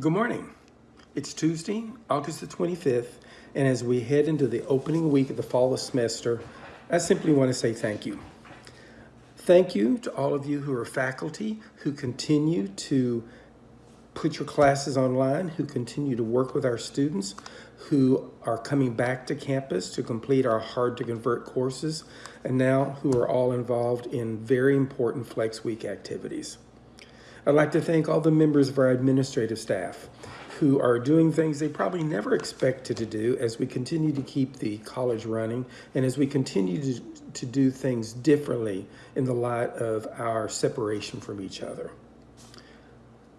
Good morning. It's Tuesday, August the 25th, and as we head into the opening week of the fall of semester, I simply want to say thank you. Thank you to all of you who are faculty, who continue to put your classes online, who continue to work with our students, who are coming back to campus to complete our hard to convert courses, and now who are all involved in very important Flex Week activities. I'd like to thank all the members of our administrative staff who are doing things they probably never expected to do as we continue to keep the college running and as we continue to, to do things differently in the light of our separation from each other.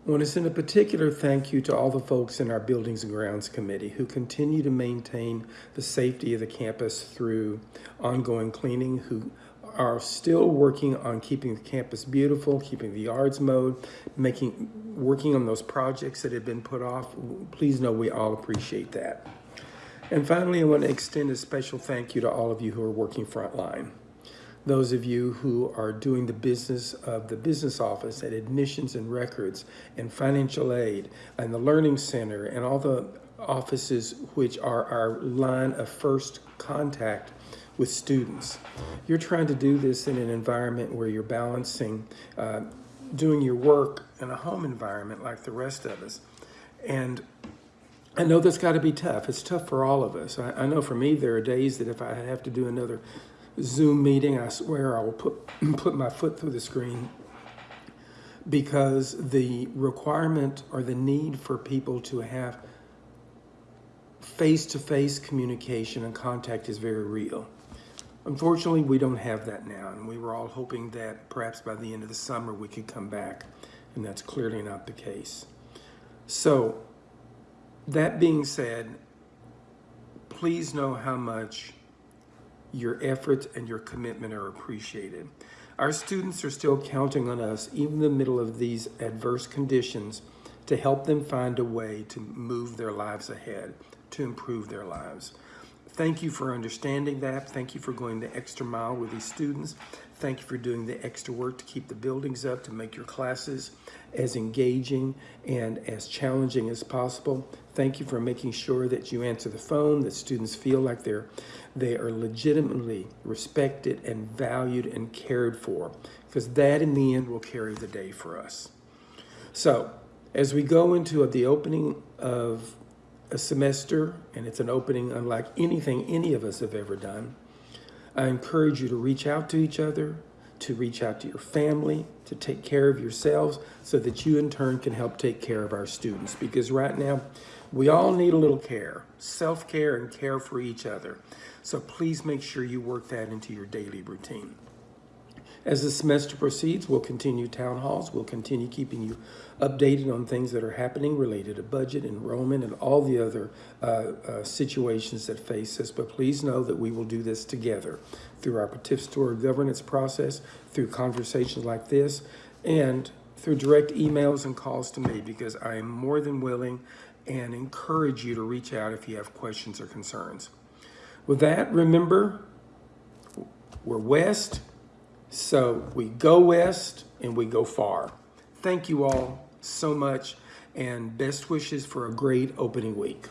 I want to send a particular thank you to all the folks in our Buildings and Grounds Committee who continue to maintain the safety of the campus through ongoing cleaning, who are still working on keeping the campus beautiful, keeping the yards mowed, making, working on those projects that have been put off. Please know we all appreciate that. And finally, I want to extend a special thank you to all of you who are working frontline. Those of you who are doing the business of the business office at admissions and records and financial aid and the learning center and all the offices which are our line of first contact with students. You're trying to do this in an environment where you're balancing uh, doing your work in a home environment like the rest of us. And I know that's got to be tough. It's tough for all of us. I, I, know for me, there are days that if I have to do another Zoom meeting, I swear I will put, put my foot through the screen because the requirement or the need for people to have face-to-face -face communication and contact is very real. Unfortunately, we don't have that now, and we were all hoping that perhaps by the end of the summer we could come back, and that's clearly not the case. So, that being said, please know how much your efforts and your commitment are appreciated. Our students are still counting on us, even in the middle of these adverse conditions, to help them find a way to move their lives ahead, to improve their lives. Thank you for understanding that. Thank you for going the extra mile with these students. Thank you for doing the extra work to keep the buildings up, to make your classes as engaging and as challenging as possible. Thank you for making sure that you answer the phone, that students feel like they're they are legitimately respected and valued and cared for, because that in the end will carry the day for us. So as we go into the opening of a semester and it's an opening unlike anything any of us have ever done. I encourage you to reach out to each other, to reach out to your family, to take care of yourselves so that you in turn can help take care of our students. Because right now, we all need a little care, self-care and care for each other. So please make sure you work that into your daily routine. As the semester proceeds, we'll continue town halls. We'll continue keeping you updated on things that are happening related to budget, enrollment, and all the other uh, uh, situations that face us. But please know that we will do this together through our participatory governance process, through conversations like this, and through direct emails and calls to me because I am more than willing and encourage you to reach out if you have questions or concerns. With that, remember, we're West, so we go west and we go far. Thank you all so much and best wishes for a great opening week.